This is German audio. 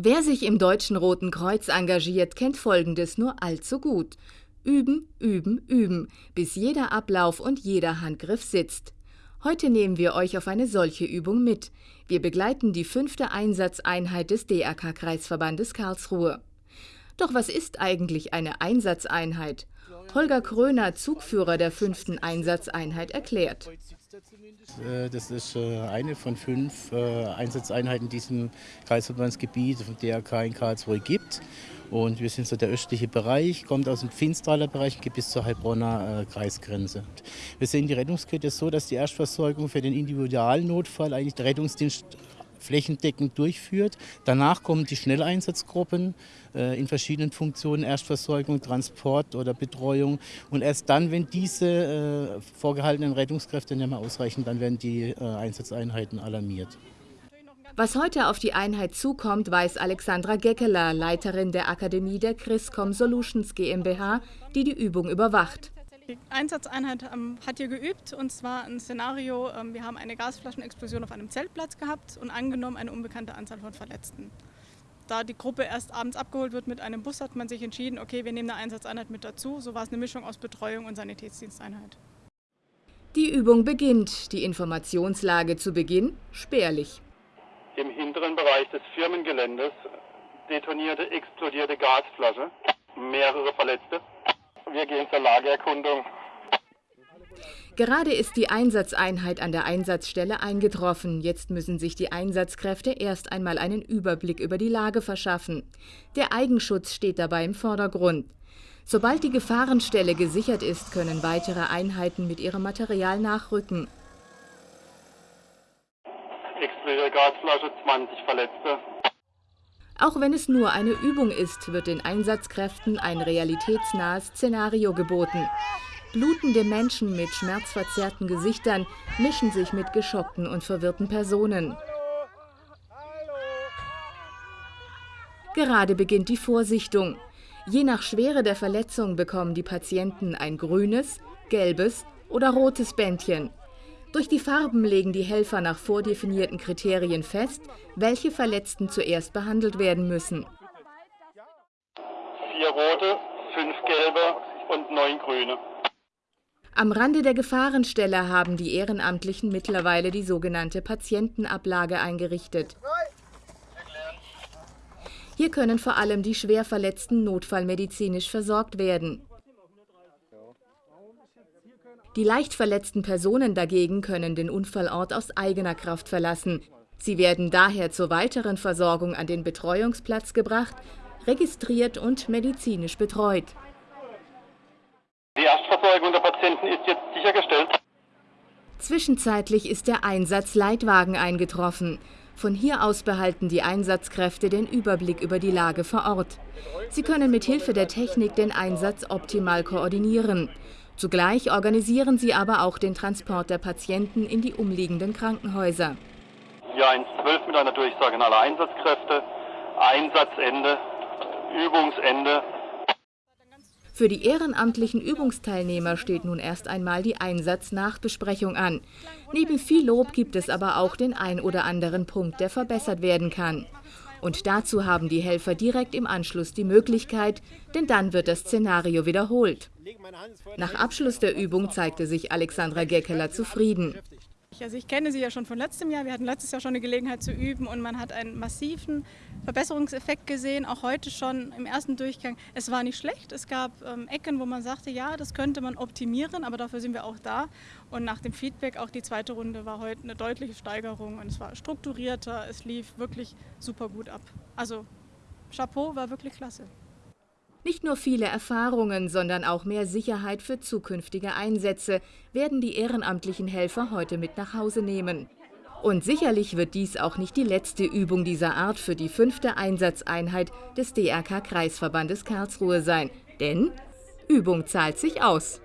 Wer sich im Deutschen Roten Kreuz engagiert, kennt Folgendes nur allzu gut. Üben, üben, üben, bis jeder Ablauf und jeder Handgriff sitzt. Heute nehmen wir euch auf eine solche Übung mit. Wir begleiten die fünfte Einsatzeinheit des DRK-Kreisverbandes Karlsruhe. Doch was ist eigentlich eine Einsatzeinheit? Holger Kröner, Zugführer der fünften Einsatzeinheit, erklärt. Äh, das ist äh, eine von fünf äh, Einsatzeinheiten in diesem Kreisverbandsgebiet vom DRK in Karlsruhe gibt. Und wir sind so der östliche Bereich, kommt aus dem Finstraler Bereich, geht bis zur Heilbronner Kreisgrenze. Wir sehen die Rettungskette so, dass die Erstversorgung für den Individualnotfall eigentlich der Rettungsdienst flächendeckend durchführt. Danach kommen die Schnelleinsatzgruppen äh, in verschiedenen Funktionen, Erstversorgung, Transport oder Betreuung. Und erst dann, wenn diese äh, vorgehaltenen Rettungskräfte nicht mehr ausreichen, dann werden die äh, Einsatzeinheiten alarmiert. Was heute auf die Einheit zukommt, weiß Alexandra Geckeler, Leiterin der Akademie der Chriscom Solutions GmbH, die die Übung überwacht. Die Einsatzeinheit ähm, hat hier geübt und zwar ein Szenario, ähm, wir haben eine Gasflaschenexplosion auf einem Zeltplatz gehabt und angenommen eine unbekannte Anzahl von Verletzten. Da die Gruppe erst abends abgeholt wird mit einem Bus, hat man sich entschieden, okay, wir nehmen eine Einsatzeinheit mit dazu. So war es eine Mischung aus Betreuung und Sanitätsdiensteinheit. Die Übung beginnt. Die Informationslage zu Beginn spärlich. Im hinteren Bereich des Firmengeländes detonierte, explodierte Gasflasche, mehrere Verletzte. Wir gehen zur Lagererkundung. Gerade ist die Einsatzeinheit an der Einsatzstelle eingetroffen. Jetzt müssen sich die Einsatzkräfte erst einmal einen Überblick über die Lage verschaffen. Der Eigenschutz steht dabei im Vordergrund. Sobald die Gefahrenstelle gesichert ist, können weitere Einheiten mit ihrem Material nachrücken. Explodierte Gasflasche, 20 Verletzte. Auch wenn es nur eine Übung ist, wird den Einsatzkräften ein realitätsnahes Szenario geboten. Blutende Menschen mit schmerzverzerrten Gesichtern mischen sich mit geschockten und verwirrten Personen. Gerade beginnt die Vorsichtung. Je nach Schwere der Verletzung bekommen die Patienten ein grünes, gelbes oder rotes Bändchen. Durch die Farben legen die Helfer nach vordefinierten Kriterien fest, welche Verletzten zuerst behandelt werden müssen. Vier rote, fünf gelbe und neun grüne. Am Rande der Gefahrenstelle haben die Ehrenamtlichen mittlerweile die sogenannte Patientenablage eingerichtet. Hier können vor allem die Schwerverletzten notfallmedizinisch versorgt werden. Die leicht verletzten Personen dagegen können den Unfallort aus eigener Kraft verlassen. Sie werden daher zur weiteren Versorgung an den Betreuungsplatz gebracht, registriert und medizinisch betreut. Die Erstversorgung der Patienten ist jetzt sichergestellt. Zwischenzeitlich ist der Einsatzleitwagen eingetroffen. Von hier aus behalten die Einsatzkräfte den Überblick über die Lage vor Ort. Sie können mit Hilfe der Technik den Einsatz optimal koordinieren. Zugleich organisieren sie aber auch den Transport der Patienten in die umliegenden Krankenhäuser. Ja, 112 mit einer Durchsage in aller Einsatzkräfte, Einsatzende, Übungsende. Für die ehrenamtlichen Übungsteilnehmer steht nun erst einmal die Einsatznachbesprechung an. Neben viel Lob gibt es aber auch den ein oder anderen Punkt, der verbessert werden kann. Und dazu haben die Helfer direkt im Anschluss die Möglichkeit, denn dann wird das Szenario wiederholt. Nach Abschluss der Übung zeigte sich Alexandra Geckeler zufrieden. Also ich kenne sie ja schon von letztem Jahr. Wir hatten letztes Jahr schon eine Gelegenheit zu üben und man hat einen massiven Verbesserungseffekt gesehen, auch heute schon im ersten Durchgang. Es war nicht schlecht. Es gab ähm, Ecken, wo man sagte, ja, das könnte man optimieren, aber dafür sind wir auch da. Und nach dem Feedback, auch die zweite Runde war heute eine deutliche Steigerung und es war strukturierter, es lief wirklich super gut ab. Also Chapeau war wirklich klasse. Nicht nur viele Erfahrungen, sondern auch mehr Sicherheit für zukünftige Einsätze werden die ehrenamtlichen Helfer heute mit nach Hause nehmen. Und sicherlich wird dies auch nicht die letzte Übung dieser Art für die fünfte Einsatzeinheit des DRK-Kreisverbandes Karlsruhe sein. Denn Übung zahlt sich aus.